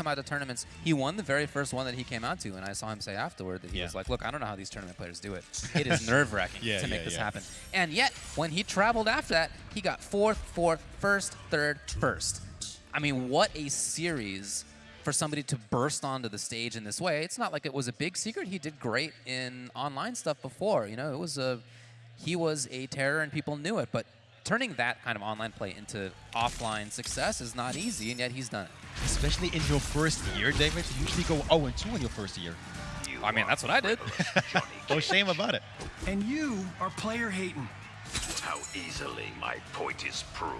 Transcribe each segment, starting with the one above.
come out to tournaments. He won the very first one that he came out to, and I saw him say afterward that he Yeah. was like, "Look, I don't know how these tournament players do it. It is nerve-wracking Yeah, to make yeah, this happen." And yet, when he traveled after that, he got fourth, fourth, first, third, first. I mean, what a series for somebody to burst onto the stage in this way. It's not like it was a big secret. He did great in online stuff before. You know, it was a he was a terror and people knew it. But turning that kind of online play into offline success is not easy, and yet he's done it. Especially in your first year, David. You usually go 0-2 in your first year. I mean, that's what I did. No shame about it. And you are player hating. How easily my point is proved.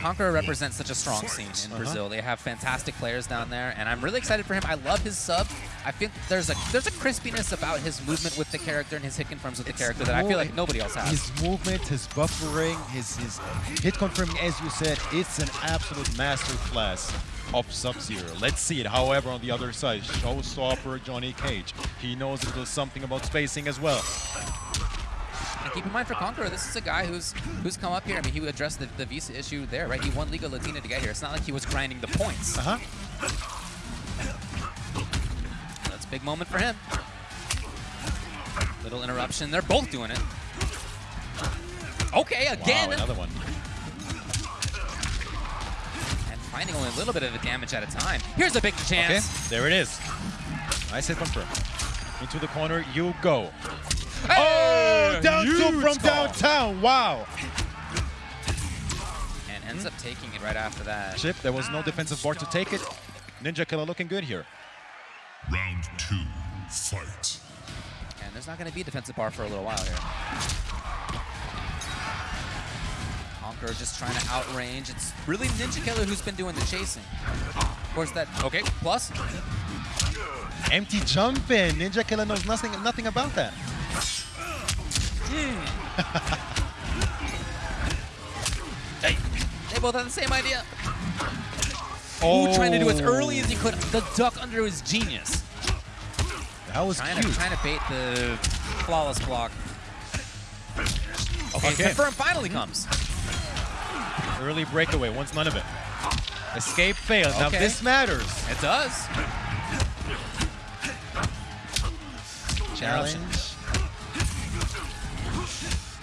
Conqueror represents such a strong scene in uh-huh. Brazil. They have fantastic players down there, and I'm really excited for him. I love his sub. I think there's a there's a crispiness about his movement with the character and his hit confirms with the character that I feel like nobody else has. His movement, his buffering, his, his hit confirming, as you said, it's an absolute masterclass of Sub-Zero. Let's see it. However, on the other side, showstopper Johnny Cage. He knows a little something about spacing as well. And keep in mind for Conqueror, this is a guy who's who's come up here. I mean, he addressed the, the visa issue there, right? He won Liga Latina to get here. It's not like he was grinding the points. Uh-huh. That's a big moment for him. Little interruption. They're both doing it. Okay, again. Wow, another one. and finding only a little bit of the damage at a time. Here's a big Okay, chance. there it is. Nice hit confirm. Into the corner you go. Hey! Oh, down two from call. downtown. Wow. And ends up taking it right after that. Chip, there was no defensive bar to take it. Ninja Killer looking good here. Round two, fight. And there's not going to be a defensive bar for a little while here. Conqueror just trying to outrange. It's really Ninja Killer who's been doing the chasing. Of course, that okay plus. Empty jump in. Ninja Killer knows nothing, nothing about that. Hey, they both have the same idea. Oh, Ooh, trying to do as early as he could. The duck under his genius. That was Trying cute. to, trying to bait the flawless block. Okay, Okay. confirm finally comes. Early breakaway, wants none of it. Escape failed. Now this matters. It does. Challenge.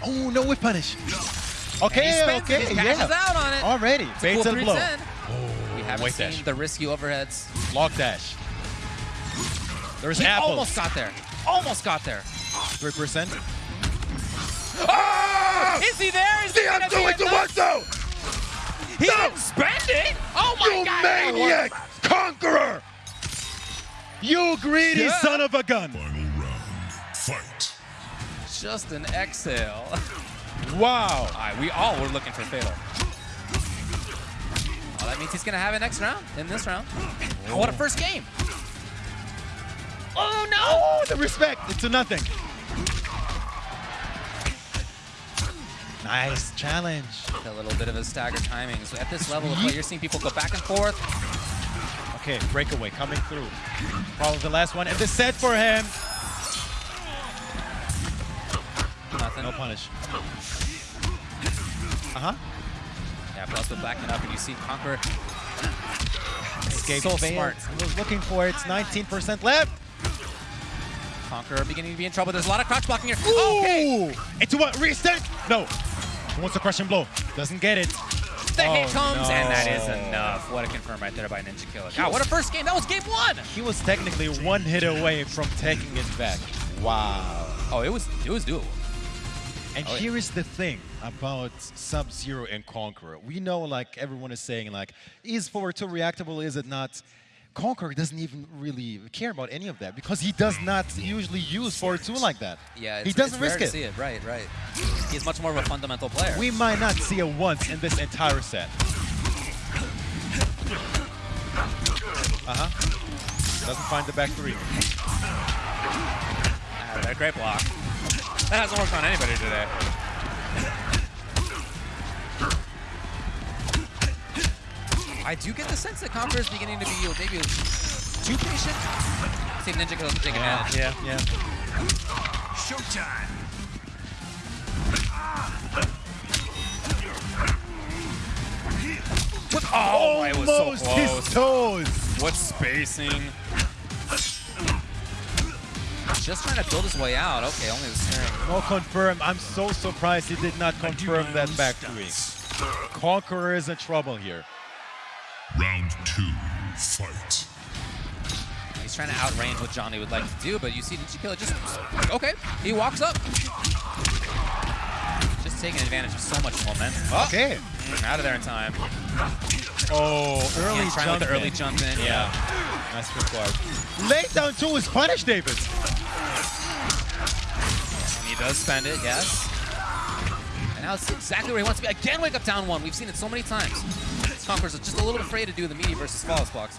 Oh, no whiff punish. Okay, okay, it. He yeah. out on it. Already. Baits cool and blow. 310. we haven't white seen dash. the risky overheads. Lock dash. There's He apples. almost got there. Almost got there. 3%. Ah! Is he there? Is he gonna be enough? though! He didn't spend it. Oh my God! You maniac! Conqueror! You greedy Yeah. son of a gun. Final round, fight. Just an exhale. Wow. All right, we all were looking for fatal. Well, that means he's gonna have it next round. In this round. Oh, what a first game! Oh no! Oh, the respect. It's to nothing. Nice challenge. A little bit of a staggered timing. So at this level of play, you're seeing people go back and forth. Okay, breakaway coming through. Probably the last one. And the set for him. Nothing. No punish. Uh-huh. Yeah, plus with backing up, and you see Conqueror. Escape so failed. smart. I was looking for it. It's 19% left. Conqueror beginning to be in trouble. There's a lot of crouch blocking here. Oh, okay. Ooh. Into what? Reset? No. He wants a crushing blow. Doesn't get it. The oh, hit Oh, comes, and that is enough. What a confirm right there by Ninja Killer. God, what a first game. That was game one. He was technically one hit away from taking it back. Wow. Oh, it was it was doable. And Oh, yeah. here is the thing about Sub-Zero and Conqueror. We know, like everyone is saying, like, is forward 2 reactable, is it not? Conqueror doesn't even really care about any of that because he does not usually use forward 2 like that. Yeah, he it's, doesn't it's rare risk to it. see it. Right, right. He's much more of a fundamental player. We might not see it once in this entire set. Uh-huh. Doesn't find the back three. Ah, that great block. That hasn't worked on anybody today. I do get the sense that Conqueror is beginning to be maybe too patient. See if Ninja can take advantage. Yeah, yeah. Showtime. Oh, it was so Almost his toes. What spacing? Just trying to build his way out. Okay, only the snaring. No confirm. I'm so surprised he did not confirm that back three. Conqueror is in trouble here. Round two, fight. He's trying to outrange what Johnny would like to do, but you see Ninja Killer just okay. He walks up, just taking advantage of so much momentum. Oh, Okay. mm, out of there in time. Oh, early Yeah, trying jump with the early in. jump in. Yeah. Nice required. Lay down two is punished, David. And he does spend it, yes. And now it's exactly where he wants to be. Again, wake up down one. We've seen it so many times. Conqueror's just a little afraid to do the meaty versus flawless blocks.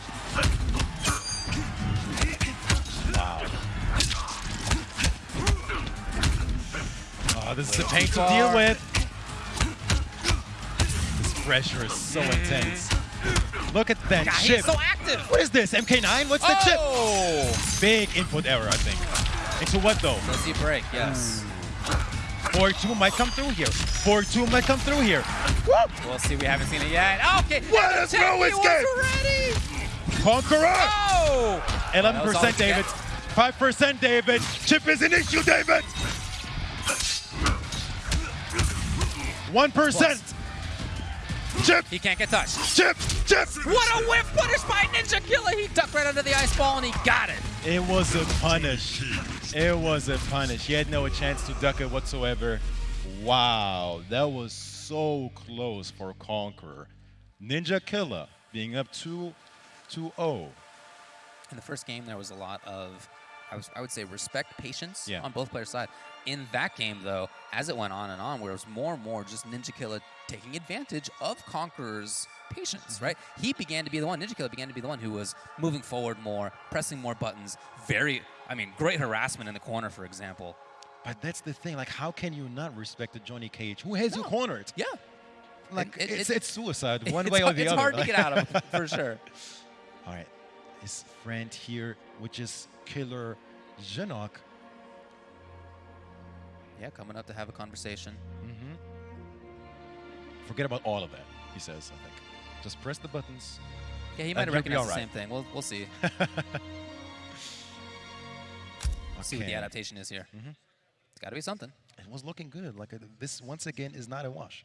Wow. Oh, this is a pain to deal with. This pressure is so mm-hmm. intense. Look at that God, chip. he's so active. What is this? MK9? What's the chip? Oh! Big input error, I think. Into what though? Does he break? Yes. Mm. 4-2 might come through here. 4-2 might come through here. We'll see. We haven't seen it yet. Okay. What is Techie no was escape? ready. Conqueror! Oh! That was 11% we David. 5% David. Chip is an issue, David! 1%. Chip! He can't get touched. Chip! Chip! What a whiff punish by Ninja Killer. He ducked right under the ice ball and he got it. It was a punish. It was a punish. He had no chance to duck it whatsoever. Wow, that was so close for Conqueror. Ninja Killer being up 2 2-0. In the first game, there was a lot of, I, was, I would say, respect, patience Yeah. on both players' side. In that game, though, as it went on and on, where it was more and more just Ninja Killer taking advantage of Conqueror's patience, mm-hmm. right? He began to be the one, Ninja Killer began to be the one who was moving forward more, pressing more buttons. Very, I mean, great harassment in the corner, for example. But that's the thing. Like, how can you not respect the Johnny Cage? Who has you No. cornered? Yeah. Like, it- it's, it- it's suicide, one it's, way or the it's other. It's hard to get out of, for sure. All right, his friend here, which is Killer Genok. Yeah, coming up to have a conversation. Mm-hmm. Forget about all of that, he says, I think. Just press the buttons. Yeah, he might have recognized the right. same thing. We'll, we'll see. We'll see what the adaptation is here. Mhm. It's got to be something. It was looking good. Like, uh, this, once again, is not a wash.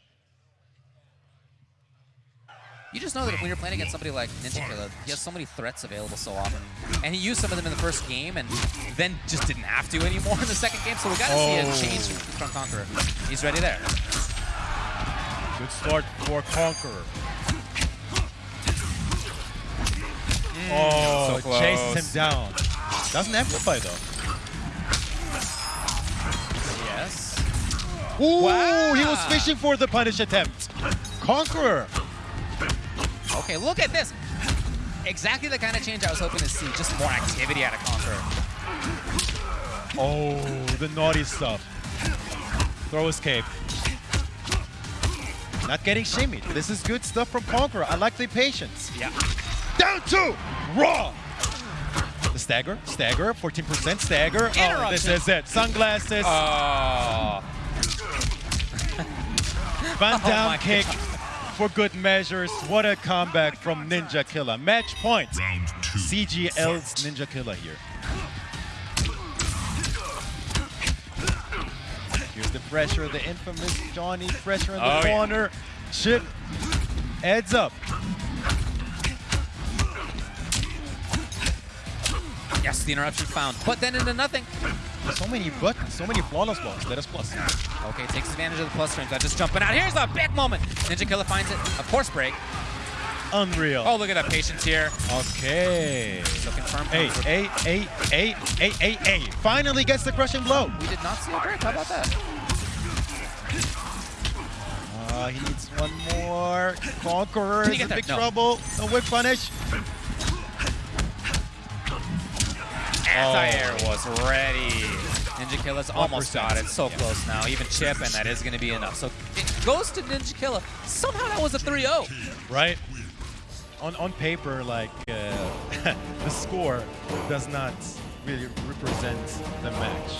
You just know that when you're playing against somebody like Ninja Killer, he has so many threats available so often. And he used some of them in the first game and then just didn't have to anymore in the second game. So we got to see Oh. a change from Conqueror. He's ready there. Good start for Conqueror. oh, Mm, so chases close. him down. Doesn't amplify though. Ooh, he was fishing for the punish attempt. Conqueror. Okay, look at this. Exactly the kind of change I was hoping to see. Just more activity out of Conqueror. Oh, the naughty stuff. Throw escape. Not getting shimmied. This is good stuff from Conqueror. I like the patience. Yeah. Down two. Raw. The stagger. Stagger. 14% stagger. Oh, this is it. Sunglasses. Oh. Van oh Damme my kick for good measures. What a comeback from Ninja Killer. Match point. Round two. CGL's. Ninja Killer here. Here's the pressure, the infamous Johnny pressure in the Oh, yeah. corner. Chip heads up. Yes, the interruption found. But then into nothing. So many buttons, so many flawless blocks. Let us plus. Okay, takes advantage of the plus frames. I just jumping out. Here's a big moment. Ninja Killer finds it. Of course, break. Unreal. Oh, look at that patience here. Okay. So confirmed. Hey, hey, hey, hey, hey, hey, hey. Finally gets the crushing blow. We did not see a break. How about that? Uh, he needs one more. Conqueror is in big? No. trouble. A whiff punish. Anti-air was ready. Ninja Killer's almost 1%. got it. So Yeah. close now. Even chip, and that is going to be enough. So it goes to Ninja Killer. Somehow that was a oh. 3-0. right? On on paper, like uh, the score does not really represent the match.